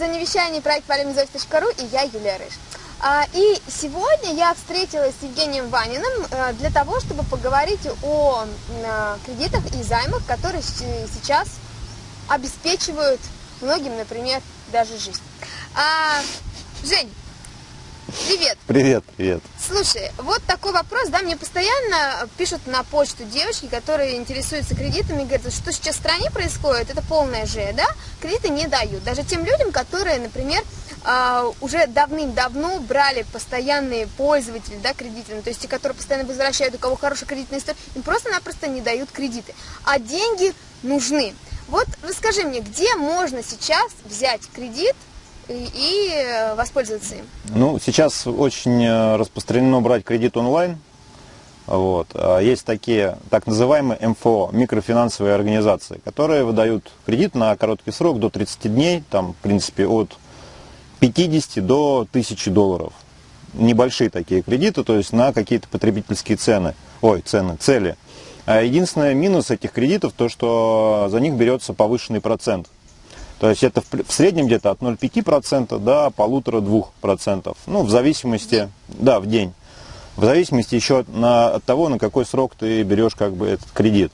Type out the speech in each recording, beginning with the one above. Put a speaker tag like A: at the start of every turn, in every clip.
A: «Зона вещания» проект полемизовец.ру и я, Юлия Рыж. А, и сегодня я встретилась с Евгением Ваниным э, для того, чтобы поговорить о э, кредитах и займах, которые сейчас обеспечивают многим, например, даже жизнь. А, Жень, Привет.
B: Привет, привет.
A: Слушай, вот такой вопрос, да, мне постоянно пишут на почту девочки, которые интересуются кредитами, говорят, что сейчас в стране происходит, это полная же, да, кредиты не дают. Даже тем людям, которые, например, Uh, уже давным-давно брали постоянные пользователи, да, кредиты, ну, то есть те, которые постоянно возвращают, у кого хорошая кредитная история, им просто-напросто не дают кредиты. А деньги нужны. Вот расскажи мне, где можно сейчас взять кредит, и э, воспользоваться им?
B: Ну, сейчас очень э, распространено брать кредит онлайн. Вот. А есть такие так называемые МФО, микрофинансовые организации, которые выдают кредит на короткий срок до 30 дней, там, в принципе, от 50 до 1000 долларов. Небольшие такие кредиты, то есть на какие-то потребительские цены, ой, цены, цели. А единственный минус этих кредитов, то что за них берется повышенный процент. То есть это в среднем где-то от 0,5% до полутора-двух%. Ну, в зависимости, да, в день. В зависимости еще на, от того, на какой срок ты берешь как бы этот кредит.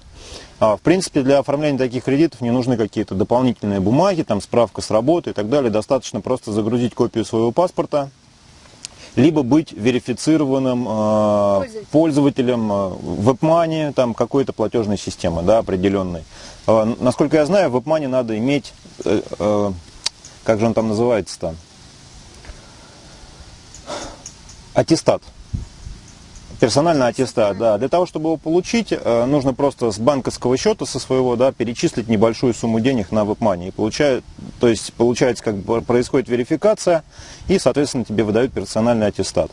B: А, в принципе, для оформления таких кредитов не нужны какие-то дополнительные бумаги, там справка с работы и так далее. Достаточно просто загрузить копию своего паспорта, либо быть верифицированным э, пользователем, пользователем э, WebMoney, там какой-то платежной системы, да, определенной. Э, насколько я знаю, в WebMoney надо иметь, э, э, как же он там называется-то, аттестат. Персональный аттестат, да. Для того, чтобы его получить, э, нужно просто с банковского счета, со своего, да, перечислить небольшую сумму денег на WebMoney. И получает, то есть, получается, как бы происходит верификация, и, соответственно, тебе выдают персональный аттестат.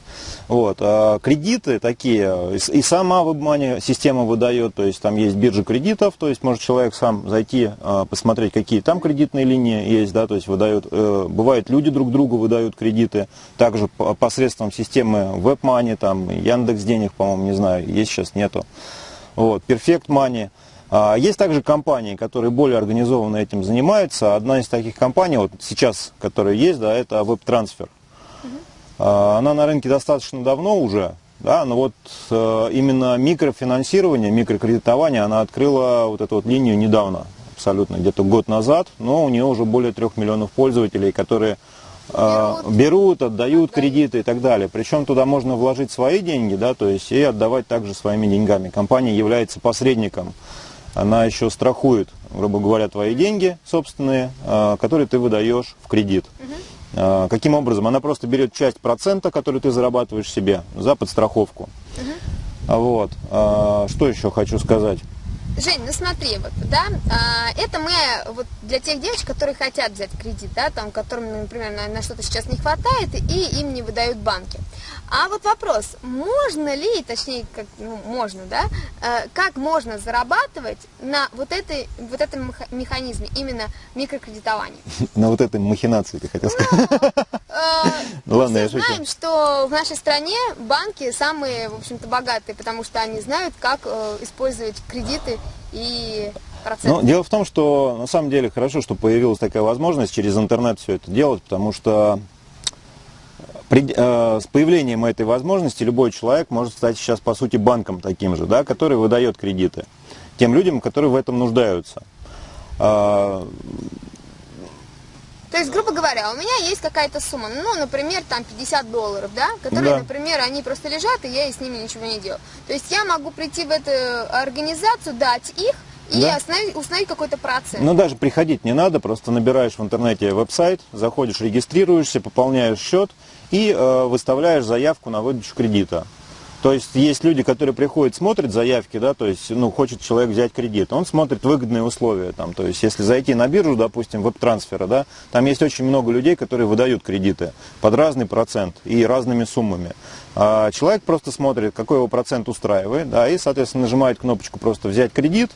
B: Вот. А кредиты такие, и сама WebMoney система выдает, то есть, там есть биржа кредитов, то есть, может человек сам зайти, э, посмотреть, какие там кредитные линии есть, да, то есть, выдают, э, бывает, люди друг другу выдают кредиты, также посредством системы WebMoney, там, Яндекс денег, по-моему, не знаю, есть сейчас, нету. Вот, Perfect Money. А, есть также компании, которые более организованно этим занимаются. Одна из таких компаний, вот сейчас, которая есть, да, это WebTransfer. А, она на рынке достаточно давно уже, да, но вот э, именно микрофинансирование, микрокредитование, она открыла вот эту вот линию недавно, абсолютно, где-то год назад, но у нее уже более трех миллионов пользователей, которые берут, берут отдают кредиты и так далее. Причем туда можно вложить свои деньги, да, то есть и отдавать также своими деньгами. Компания является посредником. Она еще страхует, грубо говоря, твои деньги собственные, а, которые ты выдаешь в кредит. Угу. Каким образом? Она просто берет часть процента, который ты зарабатываешь себе, за подстраховку. Угу. Вот. Что еще хочу сказать?
A: Жень, ну смотри, вот, да, а, это мы вот для тех девочек, которые хотят взять кредит, да, там, которым, например, на, на что-то сейчас не хватает, и им не выдают банки. А вот вопрос, можно ли, точнее, как, ну, можно, да, э, как можно зарабатывать на вот, этой, вот этом механизме, именно микрокредитования?
B: На вот этой махинации, ты хотел сказать?
A: Э, ну, ладно, я знаем, что в нашей стране банки самые, в общем-то, богатые, потому что они знают, как э, использовать кредиты и проценты.
B: Ну, дело в том, что на самом деле хорошо, что появилась такая возможность через интернет все это делать, потому что при, э, с появлением этой возможности любой человек может стать сейчас, по сути, банком таким же, да, который выдает кредиты тем людям, которые в этом нуждаются.
A: А, то есть, грубо говоря, у меня есть какая-то сумма, ну, например, там 50 долларов, да, которые, да. например, они просто лежат, и я с ними ничего не делаю. То есть я могу прийти в эту организацию, дать их, и да? установить, установить какой-то процент.
B: Ну, даже приходить не надо, просто набираешь в интернете веб-сайт, заходишь, регистрируешься, пополняешь счет, и э, выставляешь заявку на выдачу кредита. То есть есть люди, которые приходят, смотрят заявки, да, то есть, ну, хочет человек взять кредит, он смотрит выгодные условия, там, то есть, если зайти на биржу, допустим, веб-трансфера, да, там есть очень много людей, которые выдают кредиты под разный процент и разными суммами. А человек просто смотрит, какой его процент устраивает, да, и, соответственно, нажимает кнопочку просто взять кредит,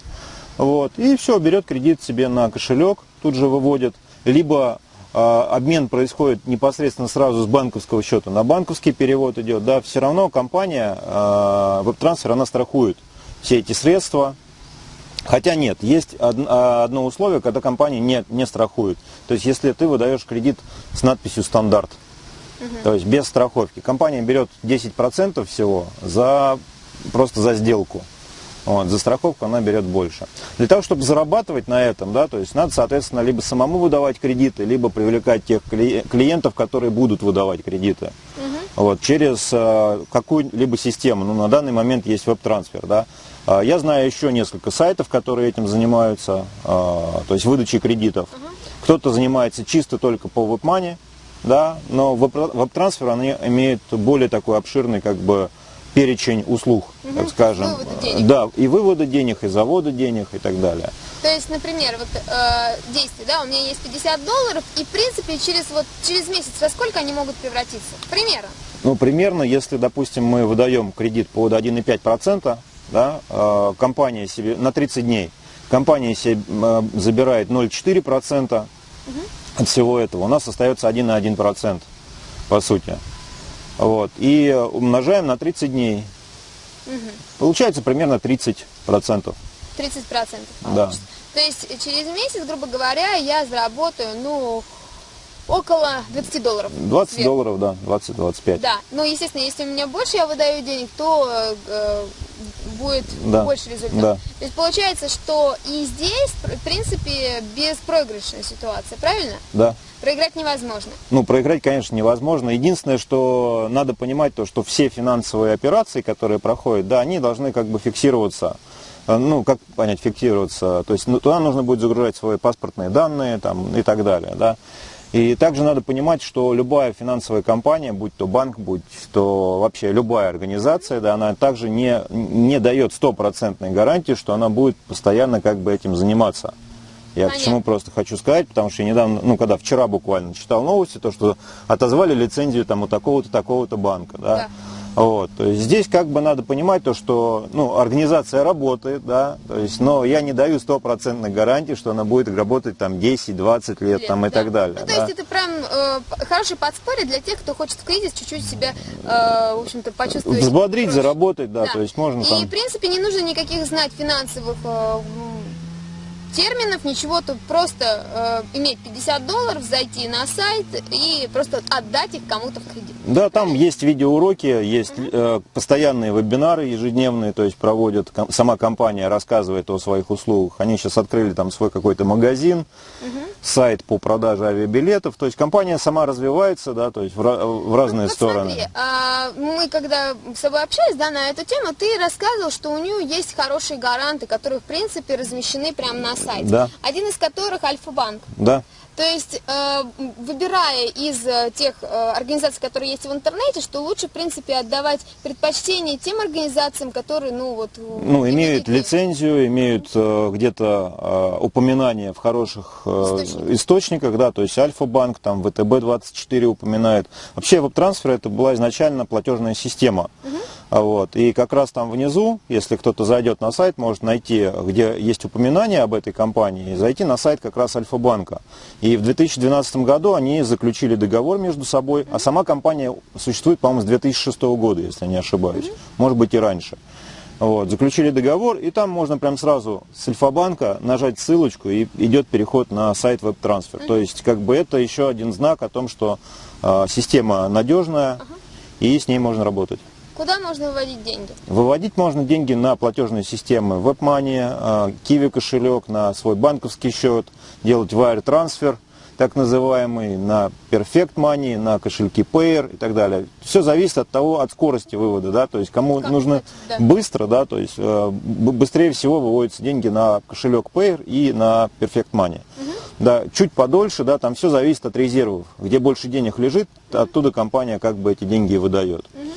B: вот, и все, берет кредит себе на кошелек, тут же выводит, либо обмен происходит непосредственно сразу с банковского счета на банковский перевод идет, да, все равно компания WebTransfer, она страхует все эти средства, Хотя нет, есть а, одно условие, когда компания не, не страхует. То есть если ты выдаешь кредит с надписью «стандарт», угу. то есть без страховки, компания берет 10% всего за, просто за сделку. Вот, за страховку она берет больше. Для того, чтобы зарабатывать на этом, да, то есть надо, соответственно, либо самому выдавать кредиты, либо привлекать тех клиентов, которые будут выдавать кредиты. Угу. Вот, через э, какую-либо систему. Ну, на данный момент есть веб-трансфер, да. А, я знаю еще несколько сайтов, которые этим занимаются, а, то есть выдачей кредитов. Угу. Кто-то занимается чисто только по веб-мане, да, но веб-трансфер они имеют более такой обширный как бы перечень услуг, угу. так скажем. Да, и вывода денег, и завода денег, и так далее.
A: То есть, например, вот э, действие, да, у меня есть 50 долларов, и в принципе через вот через месяц во сколько они могут превратиться? Примерно.
B: Ну, примерно, если, допустим, мы выдаем кредит под 1,5%, да, э, компания себе на 30 дней, компания себе э, забирает 0,4% угу. от всего этого, у нас остается 1,1%, по сути. Вот. И умножаем на 30 дней. Угу. Получается примерно 30%. 30%
A: Да. То есть через месяц, грубо говоря, я заработаю, ну, около 20 долларов.
B: 20 сверху. долларов, да, 20-25.
A: Да, но, естественно, если у меня больше я выдаю денег, то э, будет да. больше результат. Да. То есть получается, что и здесь, в принципе, беспроигрышная ситуация, правильно?
B: Да.
A: Проиграть невозможно.
B: Ну, проиграть, конечно, невозможно. Единственное, что надо понимать, то, что все финансовые операции, которые проходят, да, они должны как бы фиксироваться. Э, ну, как понять, фиксироваться? То есть ну, туда нужно будет загружать свои паспортные данные там, и так далее, да. И также надо понимать, что любая финансовая компания, будь то банк, будь то вообще любая организация, да, она также не, не дает стопроцентной гарантии, что она будет постоянно как бы этим заниматься. Я Понятно. к чему просто хочу сказать, потому что я недавно, ну, когда вчера буквально читал новости, то, что отозвали лицензию там у такого-то, такого-то банка, да. да. Вот, то есть здесь как бы надо понимать то, что ну, организация работает, да, то есть, но я не даю стопроцентной гарантии, что она будет работать там 10-20 лет там, и да. так далее.
A: Ну, то да. есть это прям э, хороший подспорье для тех, кто хочет в кризис чуть-чуть себя, э, в общем-то, почувствовать.
B: Взбодрить, проще. заработать, да, да, то есть можно
A: И,
B: там...
A: в принципе, не нужно никаких знать финансовых э, терминов, ничего, тут просто э, иметь 50 долларов, зайти на сайт и просто отдать их кому-то в кредит.
B: Да, там есть видеоуроки, есть э, постоянные вебинары ежедневные, то есть проводят, ком, сама компания рассказывает о своих услугах. Они сейчас открыли там свой какой-то магазин, угу. сайт по продаже авиабилетов, то есть компания сама развивается, да, то есть в, в разные вот стороны. Смотри,
A: а, мы когда с собой общались, да, на эту тему, ты рассказывал, что у нее есть хорошие гаранты, которые, в принципе, размещены прямо на сайте.
B: Да.
A: Один из которых Альфа-банк.
B: Да.
A: То есть, э, выбирая из э, тех э, организаций, которые есть в интернете, что лучше, в принципе, отдавать предпочтение тем организациям, которые, ну, вот...
B: Ну, имеют лицензию, имеют где-то упоминания в хороших источниках. источниках, да, то есть Альфа-банк, там, ВТБ-24 упоминает. Вообще, веб-трансфер это была изначально платежная система. Угу. Вот. И как раз там внизу, если кто-то зайдет на сайт, может найти, где есть упоминание об этой компании, и зайти на сайт как раз Альфа-банка. И в 2012 году они заключили договор между собой, а сама компания существует, по-моему, с 2006 года, если не ошибаюсь. Может быть и раньше. Вот, заключили договор, и там можно прям сразу с Альфа-банка нажать ссылочку, и идет переход на сайт веб-трансфер. То есть, как бы это еще один знак о том, что э, система надежная, и с ней можно работать.
A: Куда можно выводить деньги?
B: Выводить можно деньги на платежные системы WebMoney, Kiwi кошелек, на свой банковский счет, делать wire трансфер, так называемый, на Perfect Money, на кошельки Payer и так далее. Все зависит от того, от скорости вывода, да, то есть кому как нужно да. быстро, да, то есть э, быстрее всего выводятся деньги на кошелек Payer и на Perfect Money. Угу. Да, чуть подольше, да, там все зависит от резервов. Где больше денег лежит, оттуда компания как бы эти деньги выдает. Угу.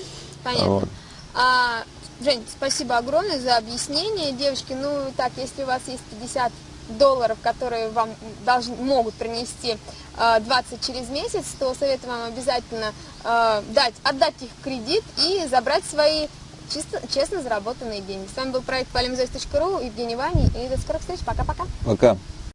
A: Понятно. Вот. А, Жень, спасибо огромное за объяснение. Девочки, ну так, если у вас есть 50 долларов, которые вам должны, могут принести э, 20 через месяц, то советую вам обязательно э, дать, отдать их в кредит и забрать свои чисто, честно заработанные деньги. С вами был проект polemzois.ru, Евгений Вани, и до скорых встреч. Пока-пока.
B: Пока. -пока. Пока.